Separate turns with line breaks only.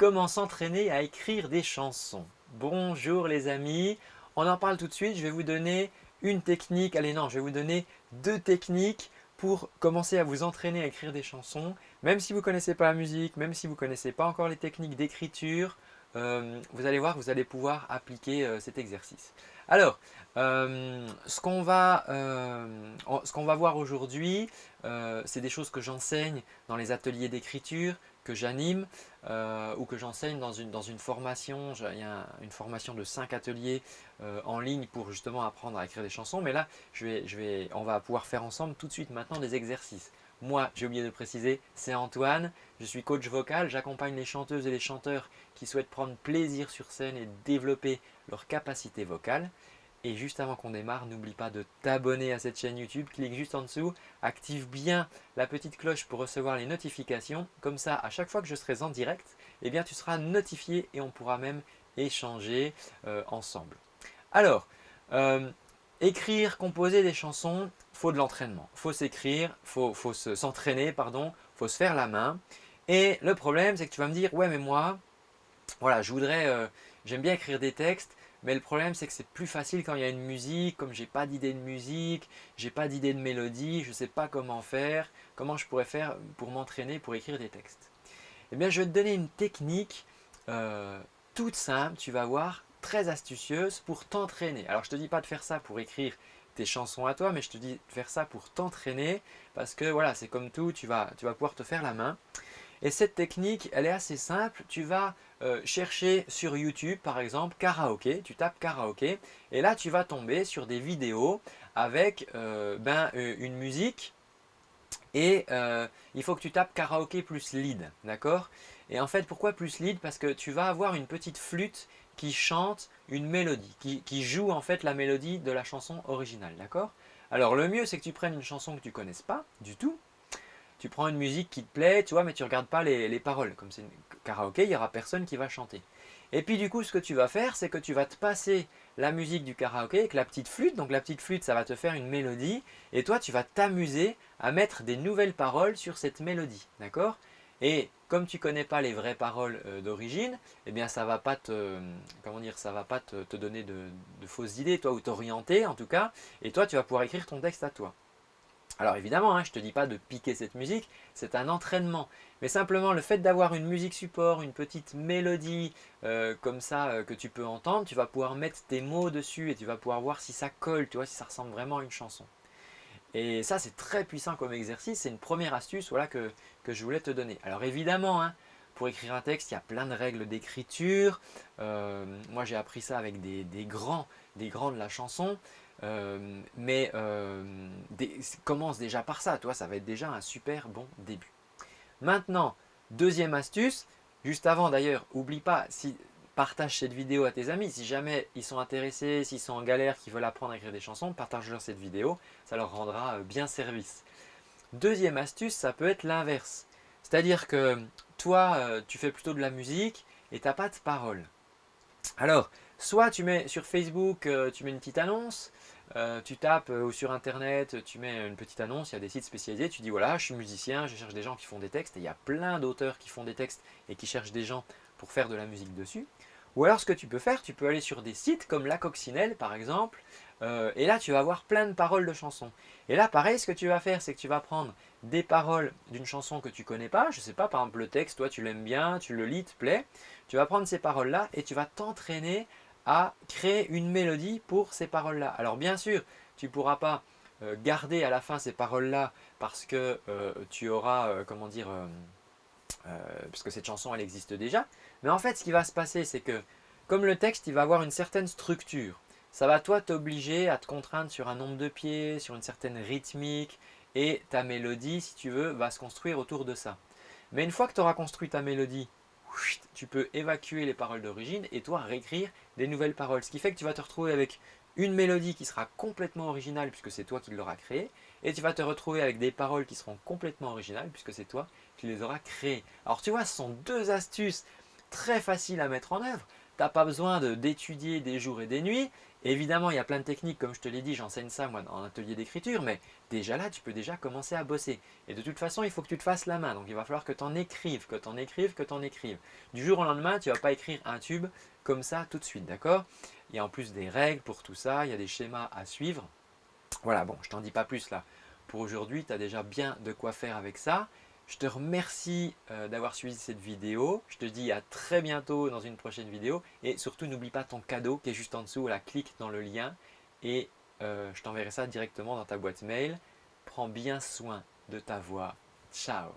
Comment s'entraîner à écrire des chansons Bonjour les amis, on en parle tout de suite. Je vais vous donner une technique, allez non, je vais vous donner deux techniques pour commencer à vous entraîner à écrire des chansons. Même si vous ne connaissez pas la musique, même si vous ne connaissez pas encore les techniques d'écriture, euh, vous allez voir, vous allez pouvoir appliquer euh, cet exercice. Alors, euh, ce qu'on va, va, voir aujourd'hui, c'est des choses que j'enseigne dans les ateliers d'écriture, que j'anime ou que j'enseigne dans une, formation. Il y a une formation de 5 ateliers en ligne pour justement apprendre à écrire des chansons. Mais là, je vais, je vais, on va pouvoir faire ensemble tout de suite maintenant des exercices. Moi, j'ai oublié de préciser, c'est Antoine, je suis coach vocal, j'accompagne les chanteuses et les chanteurs qui souhaitent prendre plaisir sur scène et développer leur capacité vocale. Et juste avant qu'on démarre, n'oublie pas de t'abonner à cette chaîne YouTube, clique juste en dessous, active bien la petite cloche pour recevoir les notifications. Comme ça, à chaque fois que je serai en direct, eh bien, tu seras notifié et on pourra même échanger euh, ensemble. Alors, euh, écrire, composer des chansons, faut de l'entraînement. faut s'écrire, faut, faut s'entraîner, pardon, faut se faire la main. Et le problème, c'est que tu vas me dire, ouais, mais moi, voilà, je voudrais, euh, j'aime bien écrire des textes, mais le problème, c'est que c'est plus facile quand il y a une musique, comme j'ai pas d'idée de musique, j'ai pas d'idée de mélodie, je ne sais pas comment faire, comment je pourrais faire pour m'entraîner pour écrire des textes. Eh bien, je vais te donner une technique euh, toute simple, tu vas voir, très astucieuse pour t'entraîner. Alors, je ne te dis pas de faire ça pour écrire tes chansons à toi, mais je te dis de faire ça pour t'entraîner parce que voilà, c'est comme tout, tu vas, tu vas pouvoir te faire la main. Et cette technique, elle est assez simple. Tu vas euh, chercher sur YouTube, par exemple, karaoké. Tu tapes karaoké. Et là, tu vas tomber sur des vidéos avec euh, ben, euh, une musique. Et il faut que tu tapes karaoké plus lead, d'accord? Et en fait, pourquoi plus lead? Parce que tu vas avoir une petite flûte qui chante une mélodie, qui, qui joue en fait la mélodie de la chanson originale, d'accord? Alors le mieux, c'est que tu prennes une chanson que tu ne connaisses pas du tout, tu prends une musique qui te plaît, tu vois, mais tu ne regardes pas les, paroles. Comme c'est une karaoké, il n'y aura personne qui va chanter. Et puis du coup, ce que tu vas faire, c'est que tu vas te passer la musique du karaoké avec la petite flûte. Donc la petite flûte, ça va te faire une mélodie. Et toi, tu vas t'amuser à mettre des nouvelles paroles sur cette mélodie. D'accord? Et comme tu ne connais pas les vraies paroles euh, d'origine, eh bien ça va te, va pas te, donner de, de, fausses idées, toi, ou t'orienter en tout cas. Et toi, tu vas pouvoir écrire ton texte à toi. Alors évidemment, hein, je ne te dis pas de piquer cette musique, c'est un entraînement. Mais simplement le fait d'avoir une musique support, une petite mélodie euh, comme ça euh, que tu peux entendre, tu vas pouvoir mettre tes mots dessus et tu vas pouvoir voir si ça colle, tu vois, si ça ressemble vraiment à une chanson. Et ça c'est très puissant comme exercice, c'est une première astuce voilà, que, je voulais te donner. Alors évidemment, hein, pour écrire un texte, il y a plein de règles d'écriture. Euh, moi j'ai appris ça avec des, grands, des grands de la chanson. Euh, mais euh, commence déjà par ça, toi, ça va être déjà un super bon début. Maintenant, deuxième astuce, juste avant d'ailleurs, oublie pas, si, partage cette vidéo à tes amis. Si jamais ils sont intéressés, s'ils sont en galère, qu'ils veulent apprendre à écrire des chansons, partage-leur cette vidéo, ça leur rendra euh, bien service. Deuxième astuce, ça peut être l'inverse. C'est-à-dire que toi, tu fais plutôt de la musique et tu n'as pas de parole. Alors, soit tu mets sur Facebook, tu mets une petite annonce, euh, tu tapes euh, sur internet, tu mets une petite annonce, il y a des sites spécialisés, tu dis voilà, je suis musicien, je cherche des gens qui font des textes, et il y a plein d'auteurs qui font des textes et qui cherchent des gens pour faire de la musique dessus. Ou alors ce que tu peux faire, tu peux aller sur des sites comme La Coccinelle par exemple, euh, et là tu vas avoir plein de paroles de chansons. Et là pareil, ce que tu vas faire, c'est que tu vas prendre des paroles d'une chanson que tu connais pas, je sais pas, par exemple le texte, toi tu l'aimes bien, tu le lis, te plaît, tu vas prendre ces paroles-là et tu vas t'entraîner à créer une mélodie pour ces paroles-là. Alors bien sûr, tu ne pourras pas euh, garder à la fin ces paroles-là parce que euh, tu auras, euh, comment dire, parce que cette chanson elle existe déjà. Mais en fait, ce qui va se passer, c'est que comme le texte, il va avoir une certaine structure. Ça va toi t'obliger à te contraindre sur un nombre de pieds, sur une certaine rythmique et ta mélodie, si tu veux, va se construire autour de ça. Mais une fois que tu auras construit ta mélodie tu peux évacuer les paroles d'origine et toi réécrire des nouvelles paroles. Ce qui fait que tu vas te retrouver avec une mélodie qui sera complètement originale puisque c'est toi qui l'auras créée et tu vas te retrouver avec des paroles qui seront complètement originales puisque c'est toi qui les auras créées. Alors tu vois, ce sont deux astuces très faciles à mettre en œuvre tu n'as pas besoin d'étudier des jours et des nuits. Évidemment, il y a plein de techniques, comme je te l'ai dit, j'enseigne ça moi en atelier d'écriture, mais déjà là, tu peux déjà commencer à bosser. Et de toute façon, il faut que tu te fasses la main, donc il va falloir que tu en écrives, que tu en écrives, que tu en écrives. Du jour au lendemain, tu vas pas écrire un tube comme ça tout de suite, d'accord? Il y a en plus des règles pour tout ça, il y a des schémas à suivre. Voilà, bon, je t'en dis pas plus là. Pour aujourd'hui, tu as déjà bien de quoi faire avec ça. Je te remercie euh, d'avoir suivi cette vidéo. Je te dis à très bientôt dans une prochaine vidéo. Et surtout, n'oublie pas ton cadeau qui est juste en dessous. Là, clique dans le lien et euh, je t'enverrai ça directement dans ta boîte mail. Prends bien soin de ta voix. Ciao